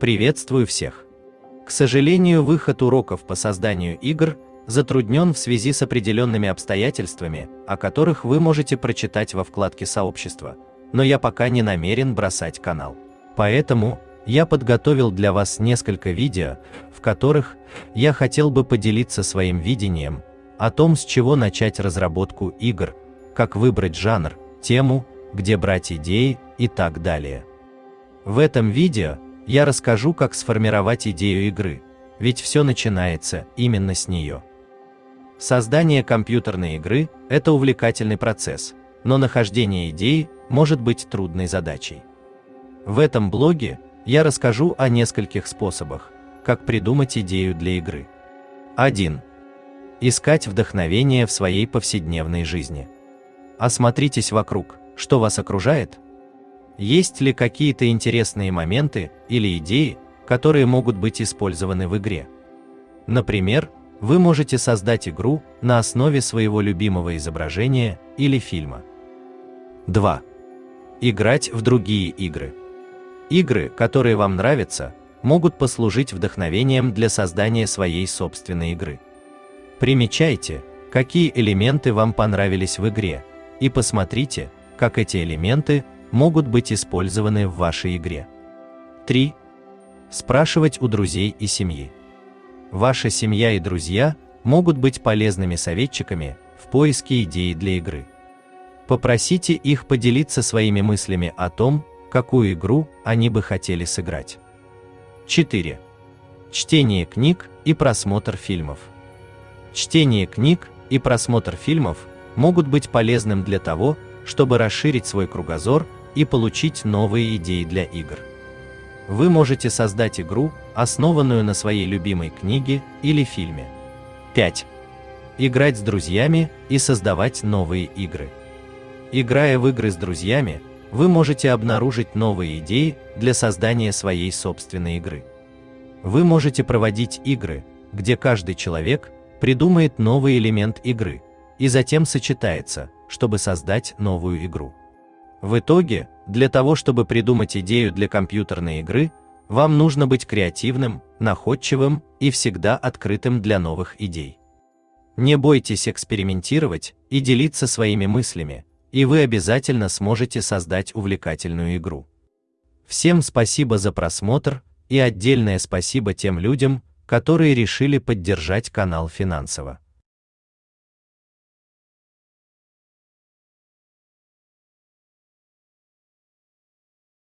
Приветствую всех! К сожалению, выход уроков по созданию игр затруднен в связи с определенными обстоятельствами, о которых вы можете прочитать во вкладке «Сообщество», но я пока не намерен бросать канал. Поэтому я подготовил для вас несколько видео, в которых я хотел бы поделиться своим видением о том, с чего начать разработку игр, как выбрать жанр, тему, где брать идеи и так далее. В этом видео я расскажу, как сформировать идею игры, ведь все начинается именно с нее. Создание компьютерной игры – это увлекательный процесс, но нахождение идеи может быть трудной задачей. В этом блоге я расскажу о нескольких способах, как придумать идею для игры. 1. Искать вдохновение в своей повседневной жизни. Осмотритесь вокруг, что вас окружает? Есть ли какие-то интересные моменты или идеи, которые могут быть использованы в игре? Например, вы можете создать игру на основе своего любимого изображения или фильма. 2. Играть в другие игры. Игры, которые вам нравятся, могут послужить вдохновением для создания своей собственной игры. Примечайте, какие элементы вам понравились в игре, и посмотрите, как эти элементы могут быть использованы в вашей игре. 3. Спрашивать у друзей и семьи. Ваша семья и друзья могут быть полезными советчиками в поиске идей для игры. Попросите их поделиться своими мыслями о том, какую игру они бы хотели сыграть. 4. Чтение книг и просмотр фильмов. Чтение книг и просмотр фильмов могут быть полезным для того, чтобы расширить свой кругозор и получить новые идеи для игр. Вы можете создать игру, основанную на своей любимой книге или фильме. 5. Играть с друзьями и создавать новые игры. Играя в игры с друзьями, вы можете обнаружить новые идеи для создания своей собственной игры. Вы можете проводить игры, где каждый человек придумает новый элемент игры и затем сочетается, чтобы создать новую игру. В итоге, для того чтобы придумать идею для компьютерной игры, вам нужно быть креативным, находчивым и всегда открытым для новых идей. Не бойтесь экспериментировать и делиться своими мыслями, и вы обязательно сможете создать увлекательную игру. Всем спасибо за просмотр и отдельное спасибо тем людям, которые решили поддержать канал финансово.